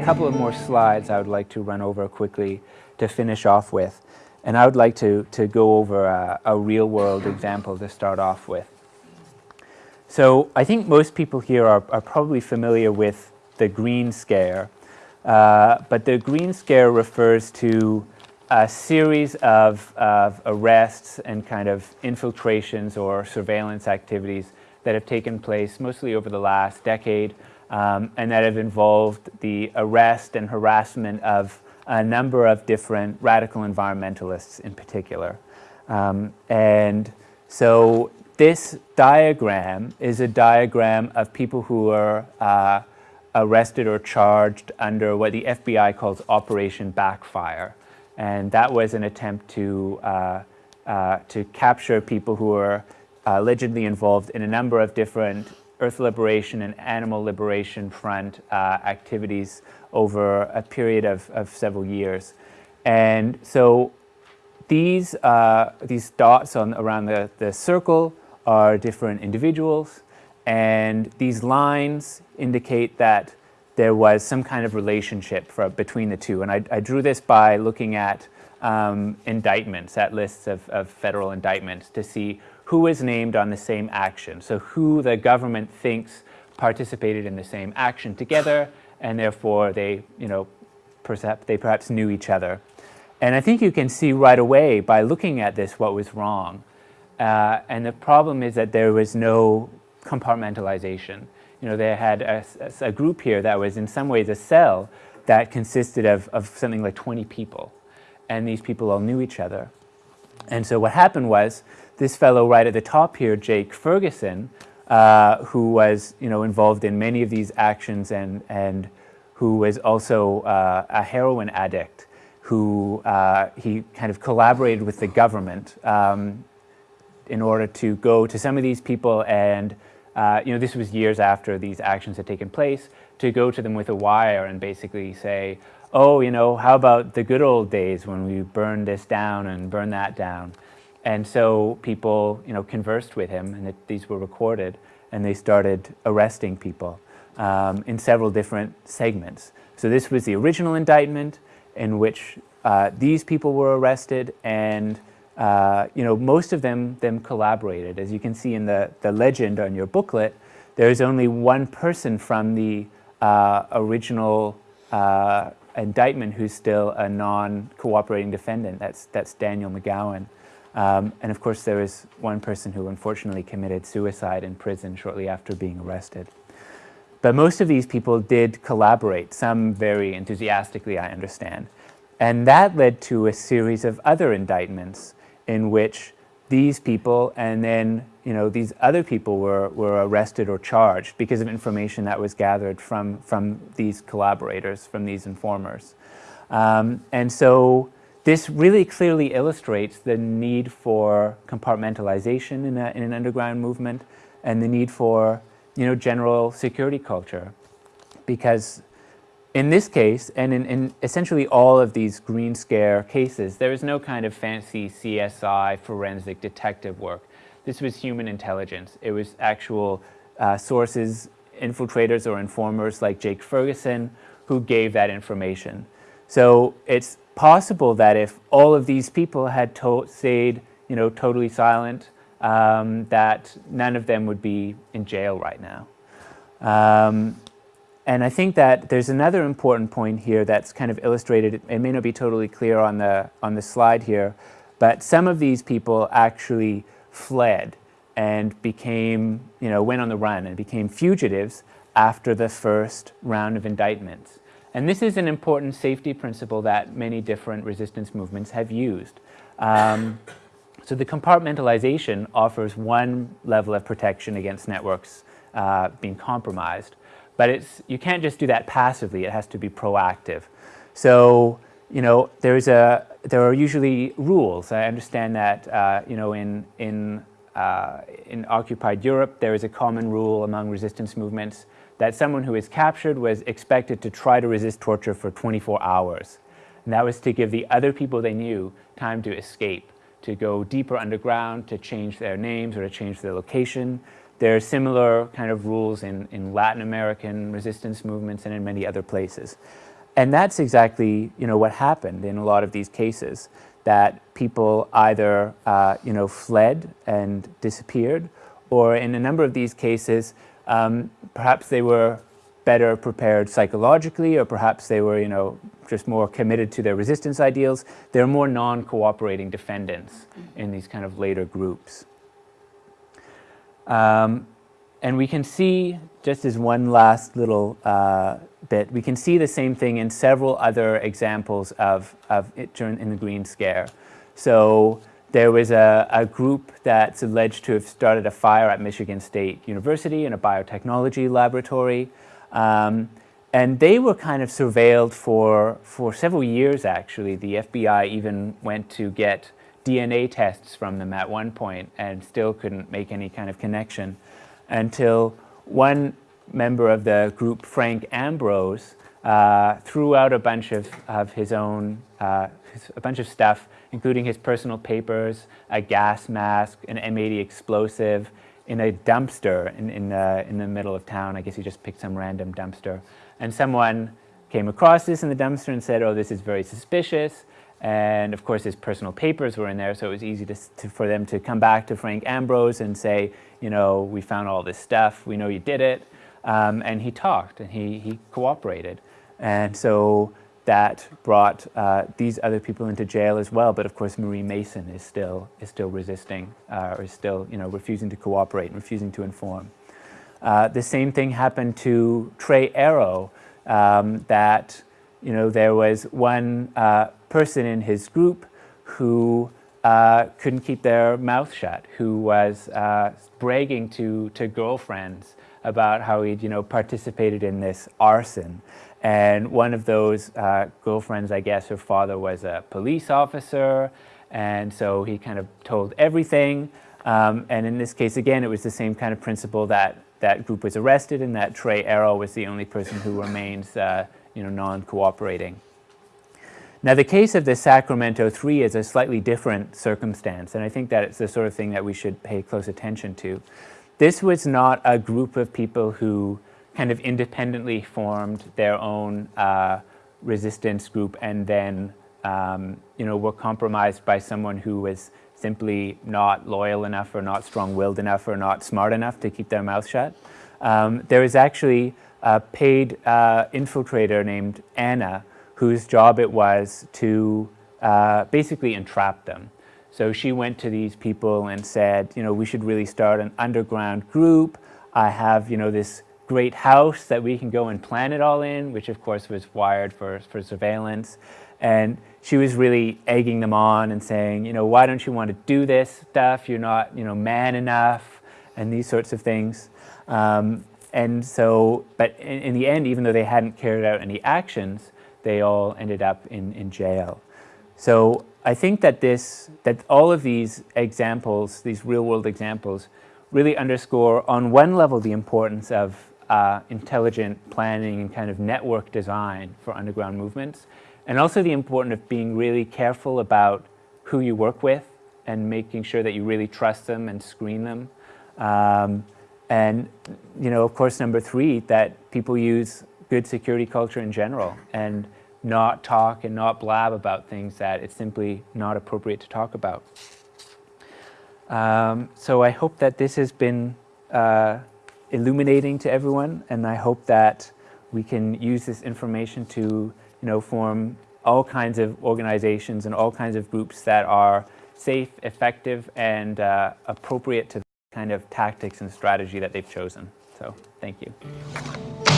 a couple of more slides I would like to run over quickly to finish off with. And I would like to, to go over a, a real world example to start off with. So I think most people here are, are probably familiar with the green scare, uh, but the green scare refers to a series of, of arrests and kind of infiltrations or surveillance activities that have taken place mostly over the last decade um, and that have involved the arrest and harassment of a number of different radical environmentalists in particular. Um, and so this diagram is a diagram of people who are uh, arrested or charged under what the FBI calls Operation Backfire. And that was an attempt to, uh, uh, to capture people who were uh, allegedly involved in a number of different Earth Liberation and Animal Liberation Front uh, activities over a period of, of several years. And so these, uh, these dots on, around the, the circle are different individuals, and these lines indicate that there was some kind of relationship for, between the two. And I, I, drew this by looking at um, indictments, at lists of, of federal indictments to see who is named on the same action. So who the government thinks participated in the same action together and therefore they, you know, perhaps, they perhaps knew each other. And I think you can see right away by looking at this what was wrong. Uh, and the problem is that there was no compartmentalization. You know, they had a, a, group here that was in some ways a cell that consisted of, of something like 20 people. And these people all knew each other. And so what happened was this fellow right at the top here, Jake Ferguson, uh, who was you know, involved in many of these actions and, and who was also uh, a heroin addict, who uh, he kind of collaborated with the government um, in order to go to some of these people and uh, you know, this was years after these actions had taken place, to go to them with a wire and basically say, oh, you know, how about the good old days when we burned this down and burned that down? And so people, you know, conversed with him, and it, these were recorded, and they started arresting people um, in several different segments. So this was the original indictment in which uh, these people were arrested, and uh, you know, most of them them collaborated. As you can see in the the legend on your booklet, there is only one person from the uh, original uh, indictment who's still a non-cooperating defendant. That's that's Daniel McGowan. Um, and of course, there was one person who unfortunately committed suicide in prison shortly after being arrested. But most of these people did collaborate, some very enthusiastically, I understand. And that led to a series of other indictments in which these people and then you know, these other people were, were arrested or charged because of information that was gathered from, from these collaborators, from these informers. Um, and so this really clearly illustrates the need for compartmentalization in, a, in an underground movement and the need for you know, general security culture. Because in this case, and in, in, essentially all of these Green Scare cases, there is no kind of fancy CSI forensic detective work. This was human intelligence. It was actual uh, sources, infiltrators or informers like Jake Ferguson who gave that information. So it's possible that if all of these people had stayed, you know, totally silent, um, that none of them would be in jail right now. Um, and I think that there's another important point here that's kind of illustrated. It may not be totally clear on the, on the slide here, but some of these people actually fled and became, you know, went on the run and became fugitives after the first round of indictments. And this is an important safety principle that many different resistance movements have used. Um, so the compartmentalization offers one level of protection against networks uh, being compromised, but it's, you can't just do that passively, it has to be proactive. So, you know, there's a, there are usually rules. I understand that, uh, you know, in, in, uh, in occupied Europe, there is a common rule among resistance movements that someone who is captured was expected to try to resist torture for 24 hours. And that was to give the other people they knew time to escape, to go deeper underground, to change their names or to change their location. There are similar kind of rules in, in Latin American resistance movements and in many other places. And that's exactly, you know, what happened in a lot of these cases, that people either, uh, you know, fled and disappeared, or in a number of these cases, um, perhaps they were better prepared psychologically, or perhaps they were, you know, just more committed to their resistance ideals. They're more non-cooperating defendants in these kind of later groups. Um, and we can see, just as one last little uh, bit, we can see the same thing in several other examples of, of it in the Green Scare. So there was a, a, group that's alleged to have started a fire at Michigan State University in a biotechnology laboratory. Um, and they were kind of surveilled for, for several years, actually. The FBI even went to get DNA tests from them at one point and still couldn't make any kind of connection until one member of the group, Frank Ambrose, uh, threw out a bunch of, of his own, uh, his, a bunch of stuff, including his personal papers, a gas mask, an M80 explosive, in a dumpster in, in, uh, in the middle of town. I guess he just picked some random dumpster. And someone came across this in the dumpster and said, oh, this is very suspicious. And of course, his personal papers were in there, so it was easy to, to, for them to come back to Frank Ambrose and say, you know, we found all this stuff, we know you did it. Um, and he talked and he, he cooperated. And so that brought uh, these other people into jail as well. But of course, Marie Mason is still, is still resisting uh, or is still you know, refusing to cooperate and refusing to inform. Uh, the same thing happened to Tre Arrow um, that you know, there was one uh, person in his group who uh, couldn't keep their mouth shut, who was uh, bragging to, to girlfriends about how he'd, you know, participated in this arson. And one of those uh, girlfriends, I guess her father was a police officer, and so he kind of told everything. Um, and in this case, again, it was the same kind of principle that that group was arrested and that Tre Arrow was the only person who remains, uh, you know, non-cooperating. Now, the case of the Sacramento Three is a slightly different circumstance, and I think that it's the sort of thing that we should pay close attention to. This was not a group of people who kind of independently formed their own uh, resistance group and then um, you know, were compromised by someone who was simply not loyal enough or not strong-willed enough or not smart enough to keep their mouth shut. Um, there was actually a paid uh, infiltrator named Anna whose job it was to uh, basically entrap them. So she went to these people and said, you know, we should really start an underground group. I have, you know, this great house that we can go and plan it all in, which of course was wired for, for surveillance. And she was really egging them on and saying, you know, why don't you want to do this stuff? You're not, you know, man enough and these sorts of things. Um, and so, but in, in, the end, even though they hadn't carried out any actions, they all ended up in, in jail. So I think that this, that all of these examples, these real world examples, really underscore on one level the importance of uh, intelligent planning and kind of network design for underground movements, and also the importance of being really careful about who you work with and making sure that you really trust them and screen them. Um, and, you know, of course, number three, that people use good security culture in general and not talk and not blab about things that it's simply not appropriate to talk about. Um, so I hope that this has been uh, illuminating to everyone, and I hope that we can use this information to, you know, form all kinds of organizations and all kinds of groups that are safe, effective, and uh, appropriate to the kind of tactics and strategy that they've chosen. So, thank you.